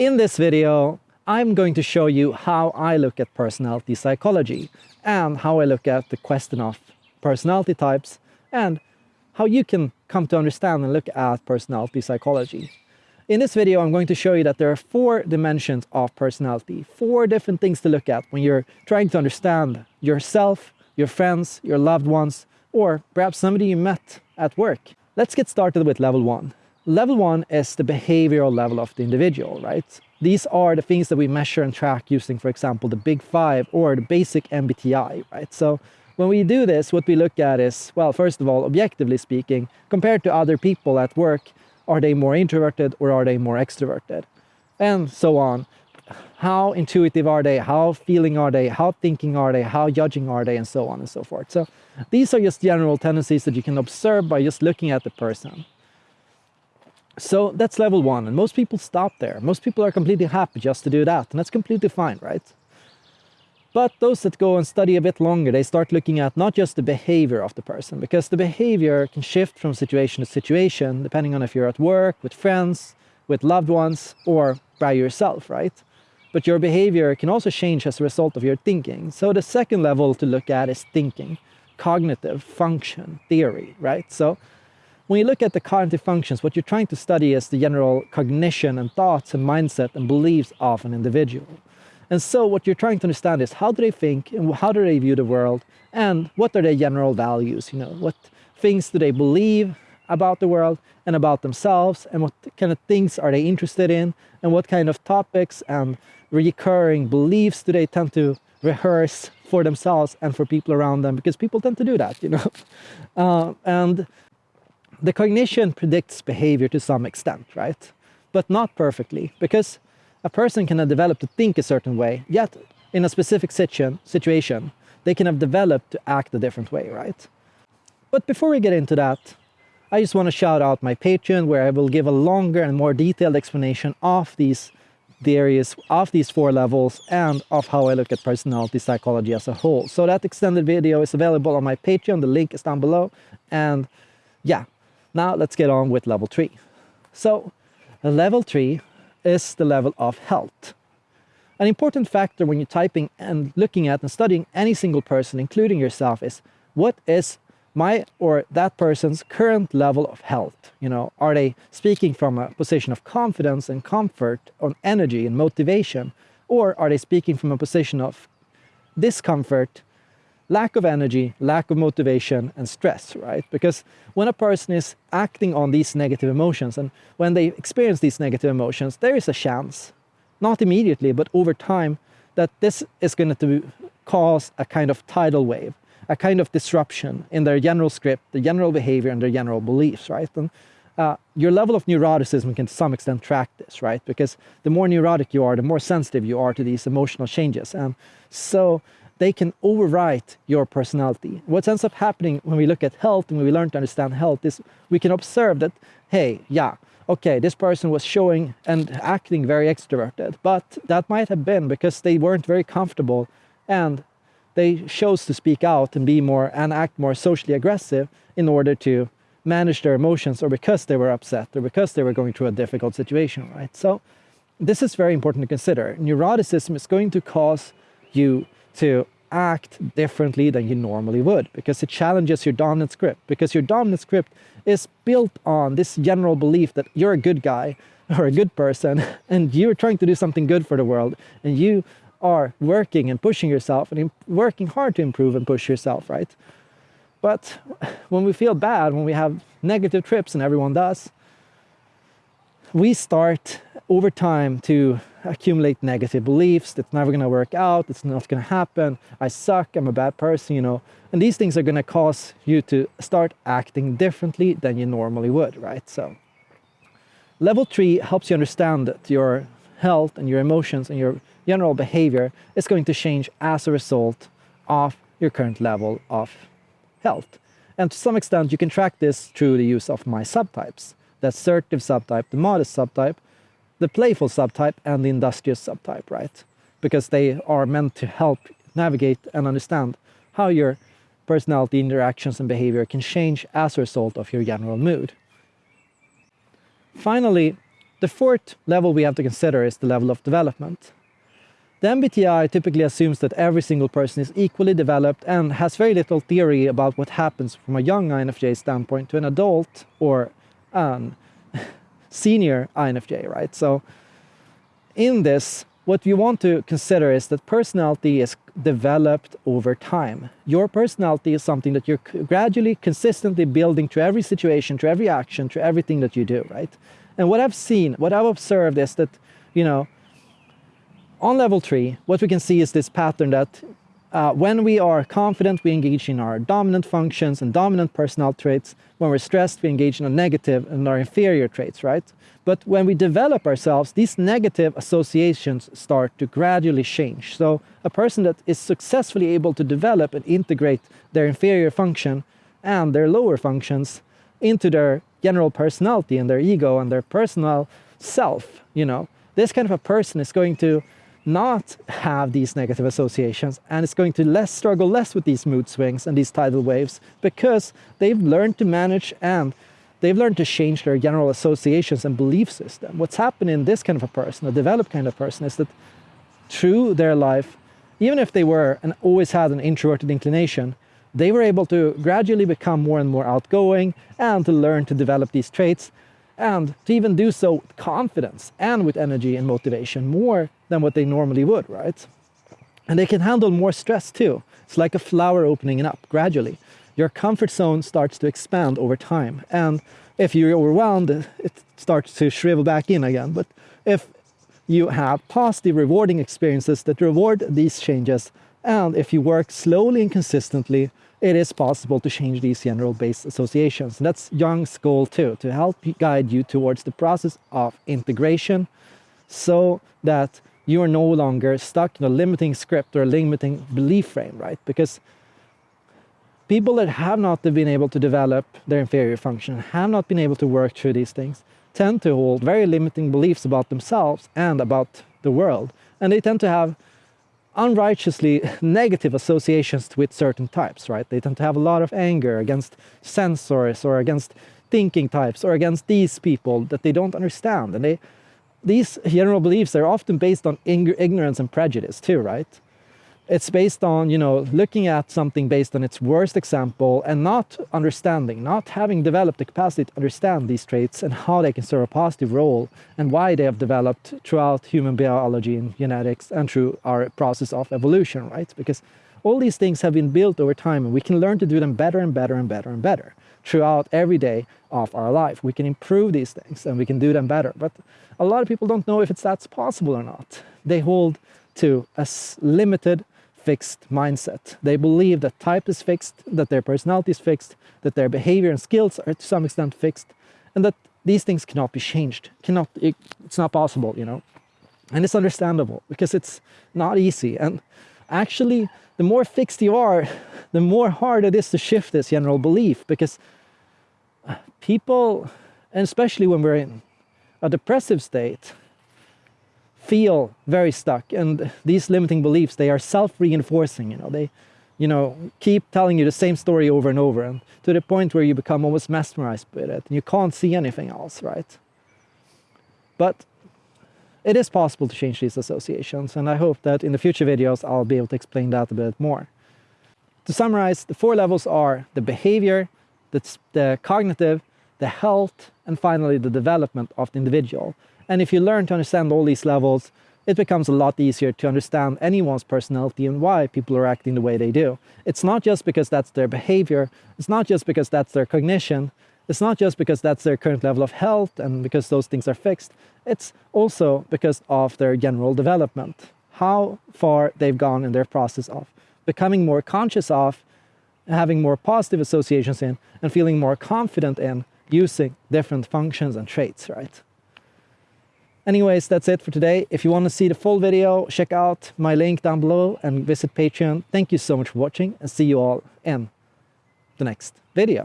In this video, I'm going to show you how I look at personality psychology and how I look at the question of personality types and how you can come to understand and look at personality psychology. In this video, I'm going to show you that there are four dimensions of personality, four different things to look at when you're trying to understand yourself, your friends, your loved ones, or perhaps somebody you met at work. Let's get started with level one. Level one is the behavioral level of the individual, right? These are the things that we measure and track using, for example, the big five or the basic MBTI, right? So when we do this, what we look at is, well, first of all, objectively speaking, compared to other people at work, are they more introverted or are they more extroverted? And so on. How intuitive are they? How feeling are they? How thinking are they? How judging are they? And so on and so forth. So these are just general tendencies that you can observe by just looking at the person. So that's level one, and most people stop there. Most people are completely happy just to do that, and that's completely fine, right? But those that go and study a bit longer, they start looking at not just the behavior of the person, because the behavior can shift from situation to situation, depending on if you're at work, with friends, with loved ones, or by yourself, right? But your behavior can also change as a result of your thinking. So the second level to look at is thinking, cognitive function theory, right? So when you look at the cognitive functions, what you're trying to study is the general cognition and thoughts and mindset and beliefs of an individual. And so what you're trying to understand is how do they think and how do they view the world and what are their general values, you know, what things do they believe about the world and about themselves and what kind of things are they interested in and what kind of topics and recurring beliefs do they tend to rehearse for themselves and for people around them because people tend to do that, you know. Uh, and the cognition predicts behavior to some extent, right? But not perfectly, because a person can have developed to think a certain way, yet in a specific situ situation, they can have developed to act a different way, right? But before we get into that, I just want to shout out my Patreon where I will give a longer and more detailed explanation of these theories, of these four levels, and of how I look at personality psychology as a whole. So that extended video is available on my Patreon, the link is down below, and yeah, now let's get on with level three. So level three is the level of health. An important factor when you're typing and looking at and studying any single person, including yourself, is what is my or that person's current level of health? You know, are they speaking from a position of confidence and comfort, on energy and motivation, or are they speaking from a position of discomfort lack of energy, lack of motivation, and stress, right? Because when a person is acting on these negative emotions and when they experience these negative emotions, there is a chance, not immediately, but over time, that this is going to cause a kind of tidal wave, a kind of disruption in their general script, the general behavior, and their general beliefs, right? And uh, your level of neuroticism can to some extent track this, right? Because the more neurotic you are, the more sensitive you are to these emotional changes. And so they can overwrite your personality. What ends up happening when we look at health and when we learn to understand health is we can observe that, hey, yeah, okay, this person was showing and acting very extroverted, but that might have been because they weren't very comfortable and they chose to speak out and be more and act more socially aggressive in order to manage their emotions or because they were upset or because they were going through a difficult situation, right? So this is very important to consider. Neuroticism is going to cause you to act differently than you normally would because it challenges your dominant script because your dominant script is built on this general belief that you're a good guy or a good person and you're trying to do something good for the world and you are working and pushing yourself and working hard to improve and push yourself, right? But when we feel bad, when we have negative trips and everyone does, we start over time to accumulate negative beliefs that's never going to work out it's not going to happen i suck i'm a bad person you know. And these things are going to cause you to start acting differently than you normally would right? So level three helps you understand that your health and your emotions and your general behavior is going to change as a result of your current level of health. And to some extent you can track this through the use of my subtypes. The assertive subtype, the modest subtype, the playful subtype, and the industrious subtype, right? Because they are meant to help navigate and understand how your personality, interactions, and behavior can change as a result of your general mood. Finally, The fourth level we have to consider is the level of development. The MBTI typically assumes that every single person is equally developed and has very little theory about what happens from a young INFJ standpoint to an adult or an senior INFJ, right? So in this, what you want to consider is that personality is developed over time. Your personality is something that you're gradually, consistently building to every situation, to every action, to everything that you do, right? And what I've seen, what I've observed is that, you know, on level three, what we can see is this pattern that uh, when we are confident, we engage in our dominant functions and dominant personal traits. When we're stressed, we engage in our negative and our inferior traits, right? But when we develop ourselves, these negative associations start to gradually change. So a person that is successfully able to develop and integrate their inferior function and their lower functions into their general personality and their ego and their personal self, you know, this kind of a person is going to not have these negative associations and it's going to less struggle less with these mood swings and these tidal waves because they've learned to manage and they've learned to change their general associations and belief system. What's happened in this kind of a person, a developed kind of person, is that through their life, even if they were and always had an introverted inclination, they were able to gradually become more and more outgoing and to learn to develop these traits and to even do so with confidence and with energy and motivation more than what they normally would, right? And they can handle more stress too. It's like a flower opening up gradually. Your comfort zone starts to expand over time. And if you're overwhelmed, it starts to shrivel back in again. But if you have positive, rewarding experiences that reward these changes, and if you work slowly and consistently, it is possible to change these general base associations. And that's Jung's goal too, to help guide you towards the process of integration so that you are no longer stuck in a limiting script or a limiting belief frame, right? Because people that have not been able to develop their inferior function, have not been able to work through these things, tend to hold very limiting beliefs about themselves and about the world. And they tend to have unrighteously negative associations with certain types, right? They tend to have a lot of anger against sensors or against thinking types or against these people that they don't understand. And they, these general beliefs are often based on ignorance and prejudice too, right? It's based on, you know, looking at something based on its worst example and not understanding, not having developed the capacity to understand these traits and how they can serve a positive role and why they have developed throughout human biology and genetics and through our process of evolution, right? Because all these things have been built over time and we can learn to do them better and better and better and better throughout every day of our life. We can improve these things and we can do them better. But a lot of people don't know if it's that's possible or not. They hold to a limited fixed mindset. They believe that type is fixed, that their personality is fixed, that their behavior and skills are to some extent fixed, and that these things cannot be changed. Cannot, it, it's not possible, you know. And it's understandable because it's not easy. And actually, the more fixed you are, the more hard it is to shift this general belief because uh, people, and especially when we're in a depressive state, feel very stuck. And these limiting beliefs they are self-reinforcing you know. They you know keep telling you the same story over and over and to the point where you become almost mesmerized with it and you can't see anything else right? But it is possible to change these associations and i hope that in the future videos i'll be able to explain that a bit more. To summarize the four levels are the behavior the, the cognitive the health and finally the development of the individual and if you learn to understand all these levels, it becomes a lot easier to understand anyone's personality and why people are acting the way they do. It's not just because that's their behavior, it's not just because that's their cognition, it's not just because that's their current level of health and because those things are fixed, it's also because of their general development, how far they've gone in their process of becoming more conscious of, having more positive associations in, and feeling more confident in using different functions and traits, right? Anyways, that's it for today. If you want to see the full video, check out my link down below and visit Patreon. Thank you so much for watching and see you all in the next video.